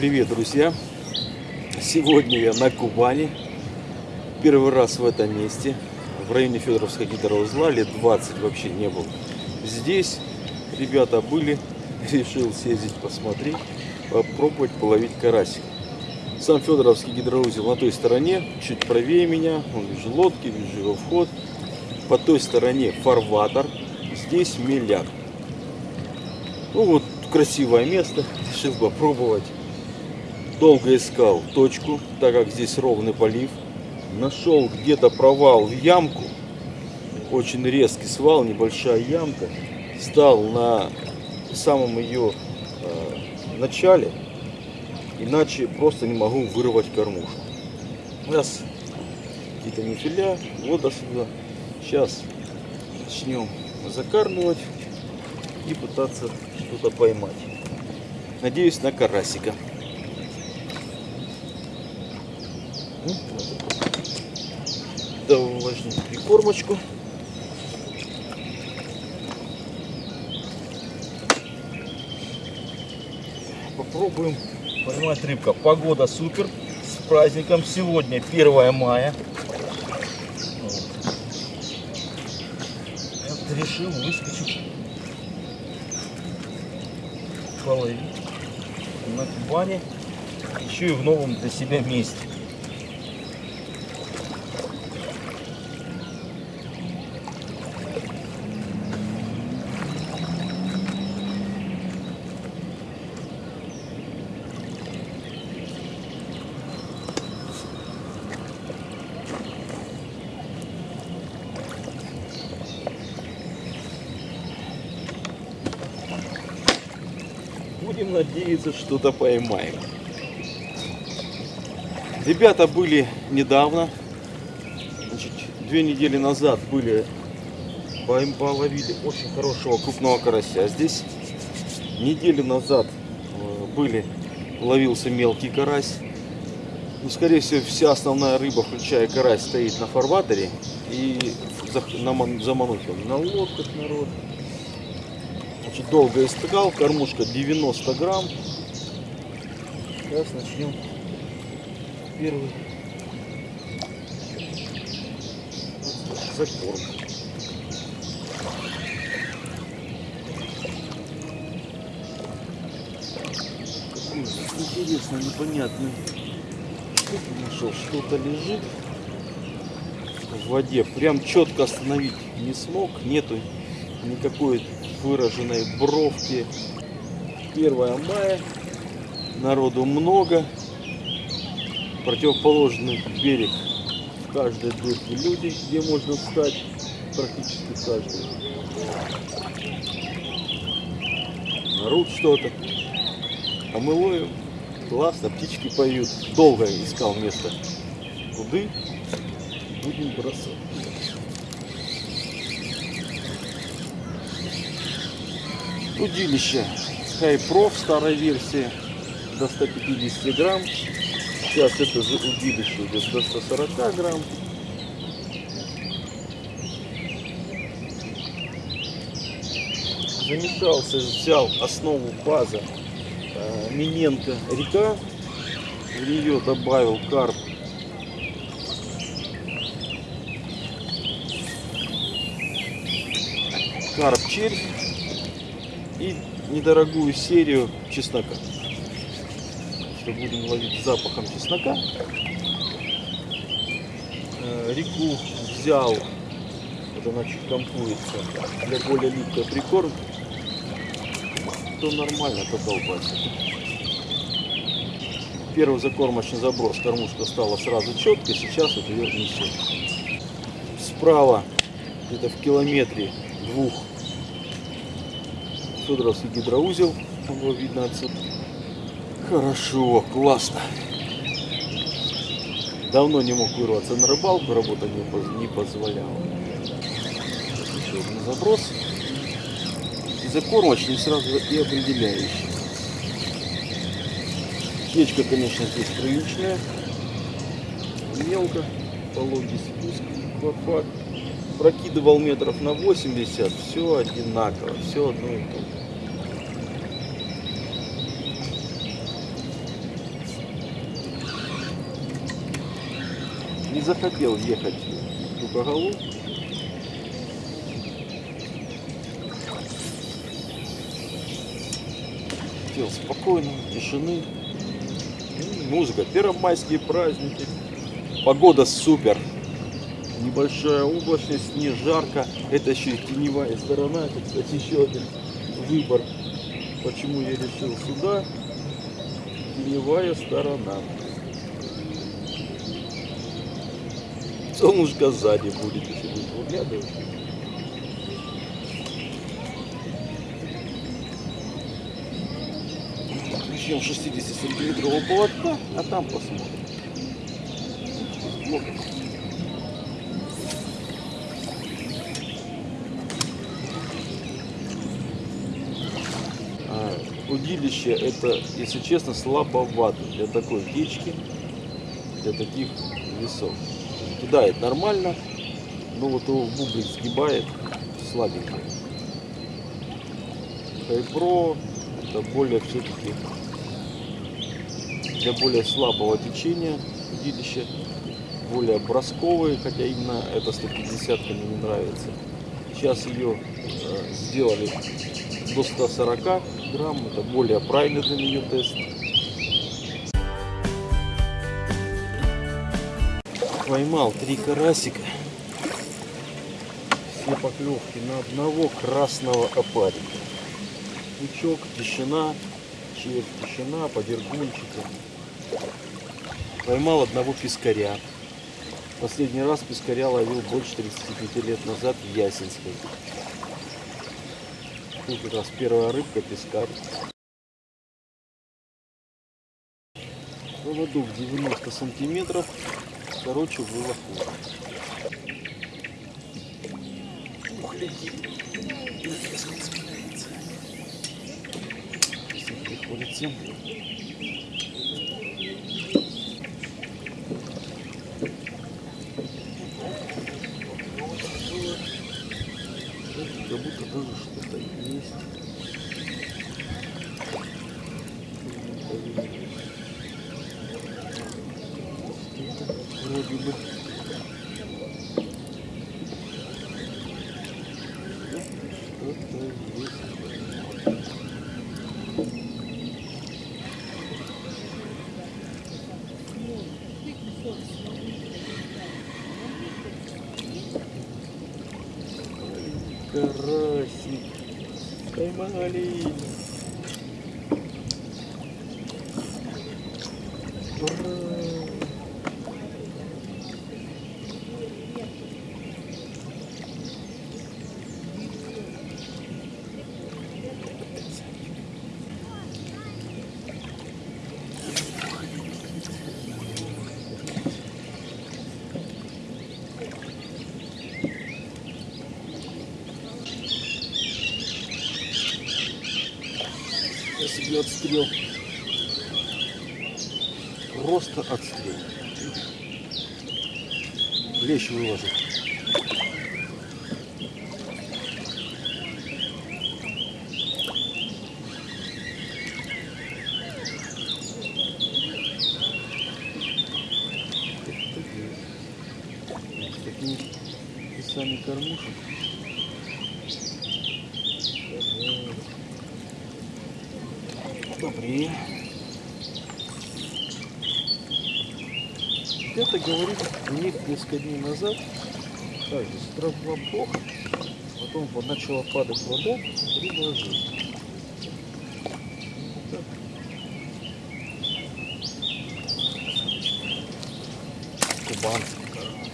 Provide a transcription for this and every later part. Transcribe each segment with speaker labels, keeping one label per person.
Speaker 1: Привет, друзья! Сегодня я на Кубани. Первый раз в этом месте. В районе Федоровского гидроузла. Лет 20 вообще не был. Здесь ребята были. Решил съездить посмотреть. Попробовать половить карасик. Сам Федоровский гидроузел на той стороне. Чуть правее меня. Вон вижу лодки, вижу его вход. По той стороне фарватер. Здесь меляк. Ну вот красивое место. Решил попробовать долго искал точку, так как здесь ровный полив. Нашел где-то провал в ямку. Очень резкий свал, небольшая ямка. Стал на самом ее э, начале. Иначе просто не могу вырвать кормушку. Раз какие-то нефиля, вот до сюда. Сейчас начнем закармливать и пытаться что-то поймать. Надеюсь на карасика. Давай возьмем прикормочку. Попробуем поймать рыбка. Погода супер. С праздником. Сегодня 1 мая. Вот. решил выскочить половить на Кубани. Еще и в новом для себя месте. Будем надеяться, что-то поймаем. Ребята были недавно, значит, две недели назад были, половили очень хорошего крупного карася. Здесь неделю назад э, были, ловился мелкий карась. Ну, скорее всего, вся основная рыба, включая карась, стоит на фарватере. И замануть он на лодках народ. Значит, долго искал, кормушка 90 грамм. Сейчас начнем первый закорм. Интересно, непонятный штуку нашел. Что-то лежит в воде. Прям четко остановить не смог. Нету никакой выраженной бровки. 1 мая. Народу много противоположный берег в каждой дырке люди, где можно встать, практически в каждой. Орут что-то. А мы ловим. Классно, птички поют. Долго искал место. Куды будем бросать. Удилище Хайпроф старой версии до 150 грамм Сейчас это же удилище идет до 140 грамм. Замешался, взял основу база э, Миненко река. В нее добавил карп. Карп червь и недорогую серию чеснока что будем ловить запахом чеснока. Э, реку взял, вот она чуть компуется, для более липкой прикорм, то нормально подолбаться. Первый закормочный заброс, кормушка стала сразу четкой, сейчас вот ее несет. Справа, где-то в километре двух, Федоровский гидроузел, его видно отсюда. Хорошо, классно. Давно не мог вырваться на рыбалку, работа не, позволяла. Еще один заброс. Закормочный сразу и определяющий. Печка, конечно, здесь приличная. Мелко, пологий спуск, аквапарк. Прокидывал метров на 80, все одинаково, все одно и то же. Не захотел ехать в Тукогалу. Хотел спокойно, тишины. Ну, Музыка, первомайские праздники. Погода супер. Небольшая облачность, не жарко. Это еще и теневая сторона. Это, кстати, еще один выбор. Почему я решил сюда. Теневая сторона. Солнышко сзади будет, если будет выглядывать. Начнем 60 сантиметрового поводка, а там посмотрим. А, Удилище это, если честно, слабовато для такой течки, для таких весов. Кидает нормально, но вот его в бублик сгибает слабенько. Хайпро это более все-таки для более слабого течения удилища, более бросковые, хотя именно эта 150 мне не нравится. Сейчас ее э, сделали до 140 грамм, это более правильный для нее тест. Поймал три карасика, все поклевки на одного красного опарика. Пучок, тишина, червь, тишина, подергунчики. Поймал одного пескаря. Последний раз пескаря ловил больше 35 лет назад в Ясенской. Тут как раз первая рыбка пескарь. Поводок 90 сантиметров. Короче, хуже. Ух, летит. Приходится. Как будто даже что-то есть. actually отстрел. Просто отстрел. Лещ выложил. С такими весами кормушек. Добрее. Это говорит, у них несколько дней назад также стравоблок, потом вот начала падать вода, предложил. Так. Кубанский карась.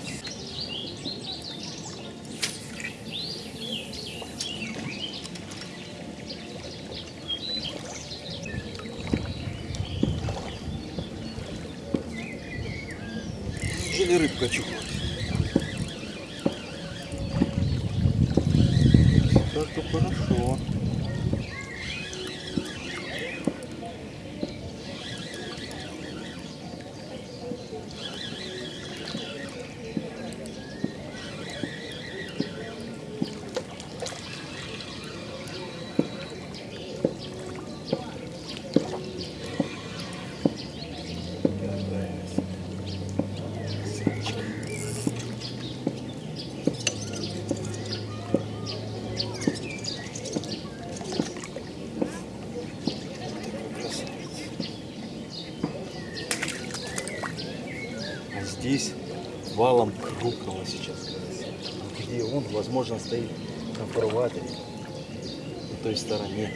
Speaker 1: Чухать. Так-то хорошо. Красавчик. здесь валом крупного сейчас. Где он, возможно, стоит на фарватере, на той стороне.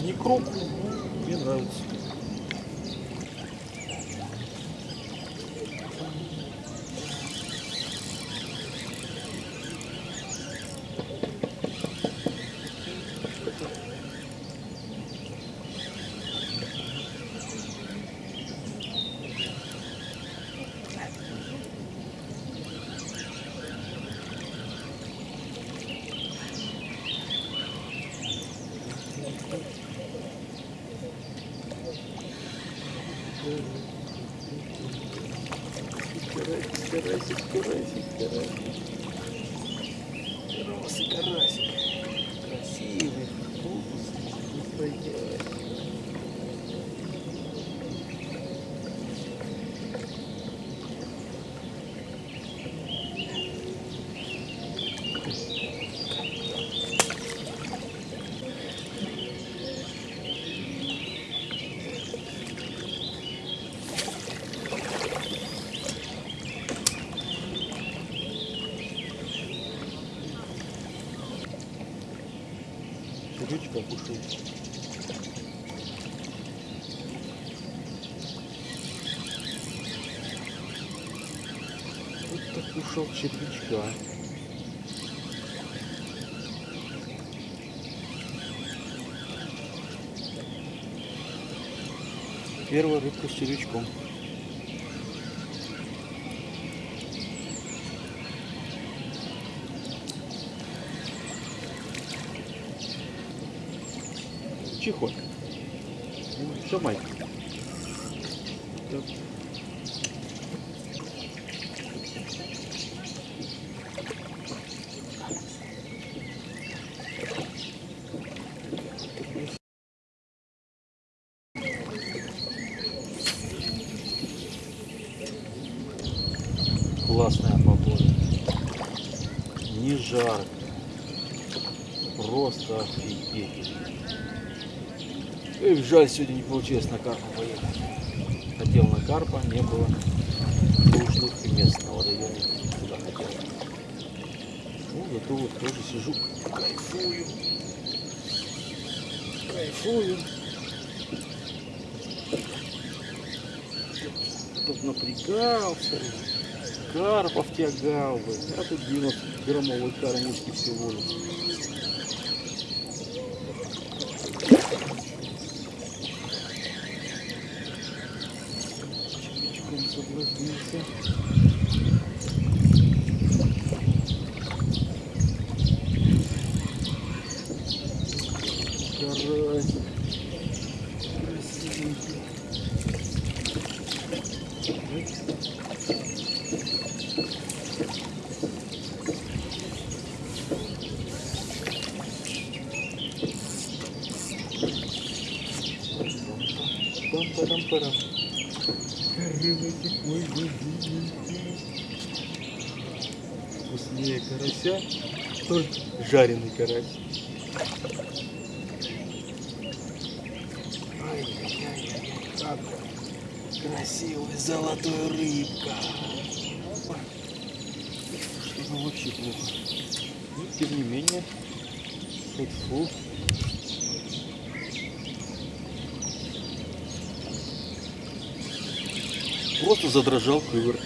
Speaker 1: Не но мне нравится. Кушает. Вот так кушал червячка. Первая рыбка с червячком. Чихо. Шамай. Так. Классная погода. Не жарко. Просто офигеть. Эх, жаль, сегодня не получилось на карпа поехать. Хотел на карпа, не было нужных мест на водоеме, куда хотел. Ну, зато вот тоже сижу, кайфую. Кайфую. Тут напрягался, карпов тягал бы. А тут 90 граммовой кормушки всего лишь. Червячком соблазнился. Карасик. Красивенький. Пам-парам-парам. Вкуснее карася, только жареный карась. Ай-яй-яй-яй, как красивая золотая рыбка. Что-то вообще плохо. Но тем не менее, хоть Просто задрожал кывер.